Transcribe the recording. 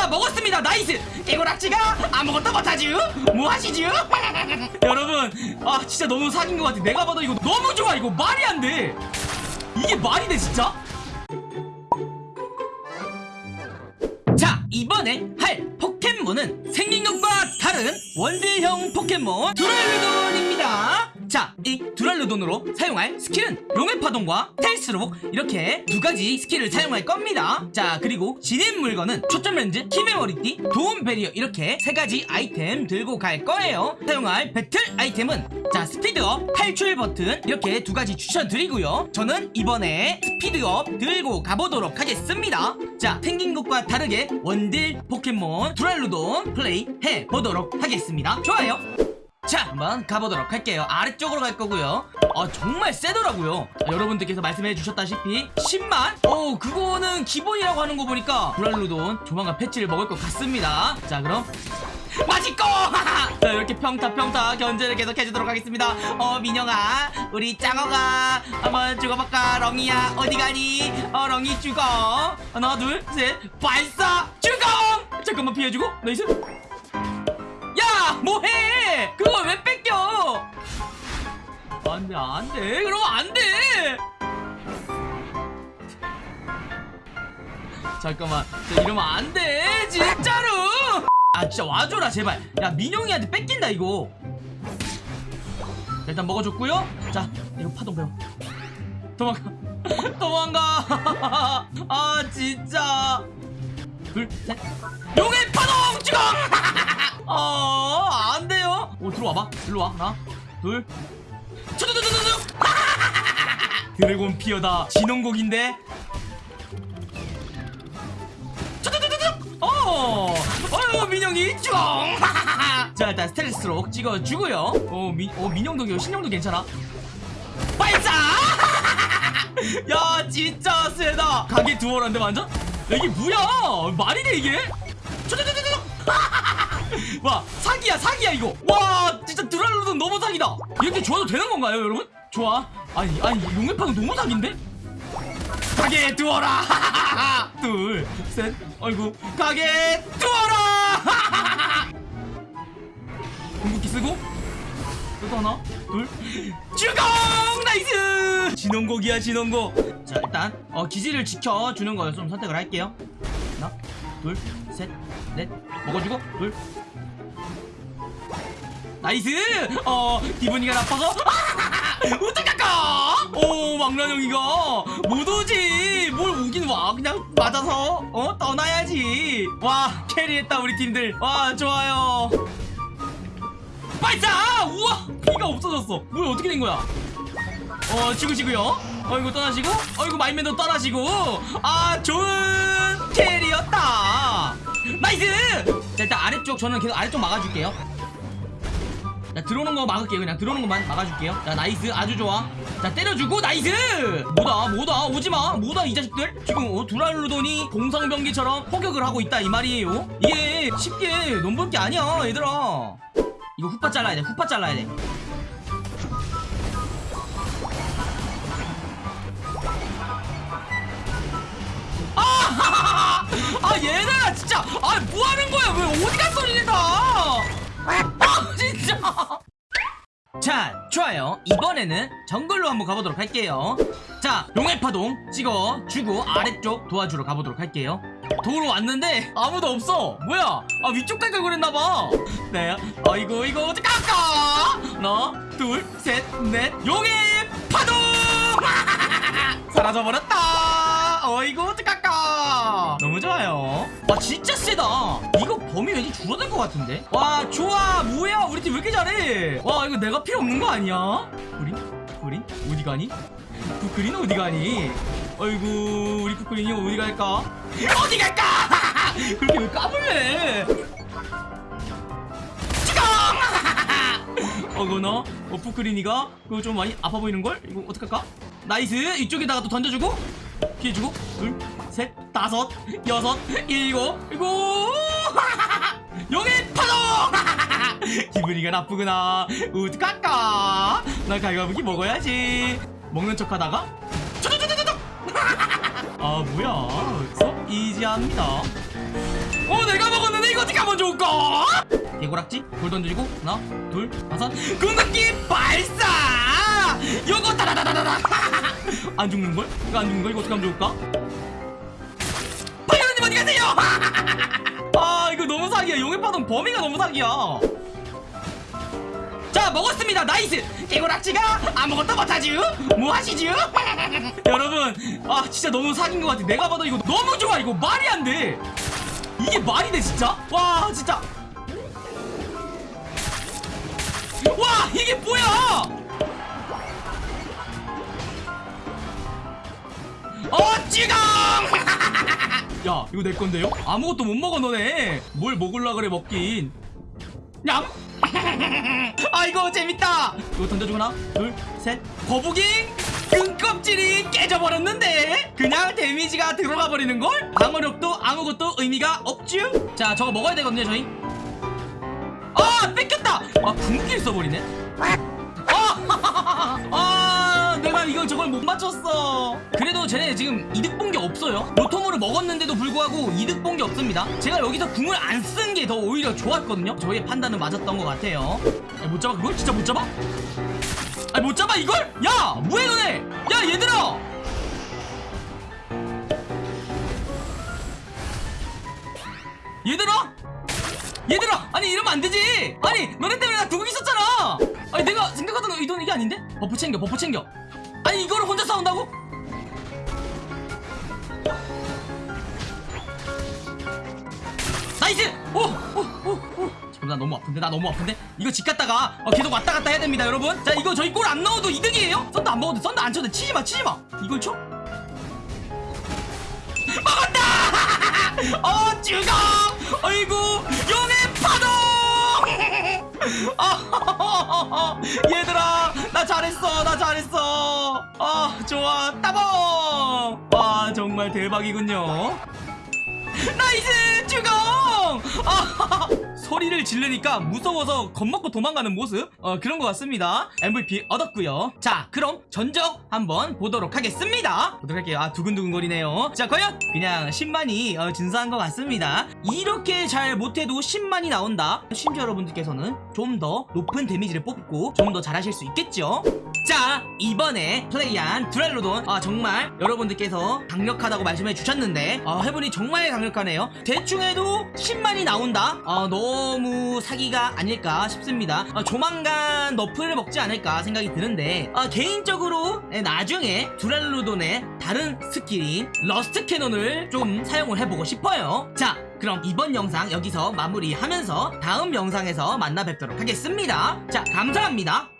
자 먹었습니다. nice. 개구락지가 아무것도 못하죠 뭐하시죠 여러분 아 진짜 너무 사기인 것 같아. 내가 봐도 이거 너무 좋아. 이거 말이 안 돼. 이게 말이 돼 진짜? 자 이번에 할 포켓몬은 생긴 것과 다른 원딜형 포켓몬 두랄루돈입니다 자 이 두랄루돈으로 사용할 스킬은 용의 파동과 스텔스록 이렇게 두 가지 skill을 사용할 겁니다. 자 그리고 진입 물건은 초점 렌즈, 힘의 머리띠, 도움 배리어. 이렇게 세 가지 아이템 들고 갈 거예요. 사용할 배틀 아이템은 자 speed up, 탈출 버튼. 이렇게 두 가지 추천드리고요. 저는 이번에 speed up 들고 가보도록 하겠습니다. 자 생긴 것과 다르게 원딜 포켓몬 두랄루돈 플레이 해보도록 하겠습니다. 좋아요 자 한번 가보도록 할게요. 아래쪽으로 갈 거고요. 어 정말 세더라고요. 아, 여러분들께서 말씀해 주셨다시피 10만? 어 그거는 기본이라고 하는 거 보니까 두랄루돈 조만간 패치를 먹을 것 같습니다. 자 그럼 맛있고! 자 이렇게 평타 평타 견제를 계속 해주도록 하겠습니다. 어 민영아 우리 짱어가 한번 죽어볼까? 렁이야 어디 가니? 어 렁이 죽어. 하나 둘셋. 발사! 죽어 잠깐만 피해주고. nice. 야 뭐해? 그걸 왜 뺏겨? 안돼 안돼. 그러면 안돼. 잠깐만. 자, 이러면 안돼 진짜로. 아 진짜 와줘라 제발. 야 민영이한테 뺏긴다 이거. 자, 일단 먹어줬고요. 자 이거 파동 배워. 도망가. 도망가. 아 진짜. 둘셋. 용의 파동! 어, 들어 와봐. 일로 와. 하나, 둘. 초도도도도도. 드래곤 피어다. 진홍곡인데. 초도도도도. 어, 어유 민영이 쫑. 자, 일단 스텔스로 찍어주고요. 어, 민, 어, 민영도, 신영도 괜찮아. 발사! 야, 진짜 세다. 가게 두어란데 완전? 야, 이게 뭐야? 말이 돼 이게? 초도도도도. 와 사기야 사기야 이거 와 드랄로는 너무 사기다. 이렇게 좋아도 되는 건가요 여러분? 좋아. 아니 아니 용의파는 너무 사기인데? 가게 두어라! 둘셋. 아이고. 가게 두어라! 궁극기 쓰고. 또 하나 둘. 주공! 나이스! 진원곡이야 진원곡. 자 일단 어 기지를 지켜주는 걸 좀 선택을 할게요. 하나 둘 셋 넷. 먹어주고 둘 nice! 어 기분이가 나빠서? 어떡할까 오 망나뇽이가. 못 오지. 뭘 오긴 와. 그냥 맞아서 어? 떠나야지. 와 carry했다 우리 팀들. 와 좋아요. 발사! 우와! 피가 없어졌어. 뭐야 어떻게 된 거야? 어 지구지구요? 어이구 떠나시고? 어이구 마임맨도 떠나시고. 아 좋은 carry였다. nice! 자 일단 아래쪽 저는 계속 아래쪽 막아줄게요 자 들어오는 거 막을게요. 그냥 들어오는 것만 막아줄게요. 자 nice. 아주 좋아. 자 때려주고 nice! 뭐다 뭐다? 오지마. 뭐다 이 자식들? 지금 어, 두랄루돈이 공성병기처럼 포격을 하고 있다 이 말이에요. 이게 쉽게 넘볼 게 아니야 얘들아. 이거 후파 잘라야 돼 후파 잘라야 돼 자 좋아요. 이번에는 정글로 한번 가보도록 할게요. 자 용의 파동 찍어주고 아래쪽 도와주러 가보도록 할게요. 도로 왔는데 아무도 없어. 뭐야? 아 위쪽 갈걸 그랬나봐. 네 아이고 이거 어떡 할까? 하나 둘셋넷 용의 파동! 사라져버렸다 어이구 어떡할까? 너무 좋아요. 와 진짜 세다. 이거 범위 왠지 줄어들 것 같은데? 와 좋아. 뭐야? 우리 팀 왜 이렇게 잘해? 와 이거 내가 필요 없는 거 아니야? 우린? 우린? 어디 가니? 쿠크린 어디 가니? 어이구 우리 쿠크린이 어디 갈까? 어디 갈까? 그렇게 왜 까불래? 어거나 어 푸크린이가? 그거 좀 많이 아파 보이는걸? 이거 어떡할까? 나이스! 이쪽에다가 또 던져주고 피해주고 둘 셋 다섯 여섯 일곱 일곱 여기 파도 기분이가 나쁘구나. 어떡할까 나 갈가부기 먹어야지. 먹는 척하다가 아 뭐야. 서 이지합니다. 어 내가 먹었는데 이거 어떻게 하면 좋을까? 개고락지 돌 던지고 하나 둘 다섯. 궁극기 발사! 요거 다다다다다다 안 죽는걸? 이거 안 죽는걸? 이거 어떻게 하면 좋을까? 파이어님 어디 가세요? 아 이거 너무 사기야. 용의 파동 범위가 너무 사기야. 자 먹었습니다. nice. 개구락지가 아무것도 못하지 뭐하시지 여러분 아 진짜 너무 사기인 것 같아. 내가 봐도 이거 너무 좋아. 이거 말이 안돼. 이게 말이 돼 진짜? 와 진짜. 와 이게 뭐야 어 찌강 야 이거 내 건데요? 아무것도 못 먹어 너네. 뭘 먹을라 그래 먹긴. 냠! 아이고 재밌다! 이거 던져주고 하나 둘셋. 거북이 등껍질이 깨져버렸는데 그냥 데미지가 들어가 버리는걸? 방어력도 아무것도 의미가 없쥬? 자 저거 먹어야 되거든요 저희. 아 뺏겼다! 아 궁극기를 써버리네. 아, 아 이걸 저걸 못 맞췄어. 그래도 쟤네 지금 이득 본 게 없어요. 로톰으로 먹었는데도 불구하고 이득 본 게 없습니다. 제가 여기서 궁을 안 쓴 게 더 오히려 좋았거든요. 저희의 판단은 맞았던 것 같아요. 야, 못 잡아? 그걸? 진짜 못 잡아? 아니 못 잡아 이걸? 야! 뭐해 너네? 야 얘들아! 얘들아? 얘들아! 아니 이러면 안 되지! 아니 너네 때문에 나 두고 있었잖아! 아니 내가 생각하던 의도는 이게 아닌데? buff 챙겨 buff 챙겨 아니 이거를 혼자 싸운다고? nice! 오 오 오오. 지금 나 너무 아픈데? 나 너무 아픈데? 이거 집 갔다가 어, 계속 왔다 갔다 해야 됩니다 여러분. 자 이거 저희 골 안 넣어도 이득이에요? 썬더 안 먹어도 썬더 안 쳐도 치지마 치지마. 이걸 쳐? 먹었다! 어 죽어 아이고 용의 파동! 아, 얘들아 나 잘했어 나 잘했어 아 좋아. 따봉! 와 정말 대박이군요. nice 아, 소리를 지르니까 무서워서 겁먹고 도망가는 모습? 어, 그런 것 같습니다. MVP 얻었고요. 자 그럼 전적 한번 보도록 하겠습니다. 보도록 할게요. 아 두근두근 거리네요. 자 과연 그냥 10만이 어, 준수한 것 같습니다. 이렇게 잘 못해도 10만이 나온다? 심지어 여러분들께서는 좀 더 높은 데미지를 뽑고 좀 더 잘하실 수 있겠죠? 자 이번에 플레이한 두랄루돈. 아 정말 여러분들께서 강력하다고 말씀해 주셨는데 아 해보니 정말 강력하네요. 대충 해도 10만이 나온다? 아 너무 사기가 아닐까 싶습니다. 아, 조만간 nerf를 먹지 않을까 생각이 드는데 아, 개인적으로 예, 나중에 두랄루돈의 다른 스킬인 러스터 캐논을 좀 사용을 해보고 싶어요. 자 그럼 이번 영상 여기서 마무리하면서 다음 영상에서 만나 뵙도록 하겠습니다. 자 감사합니다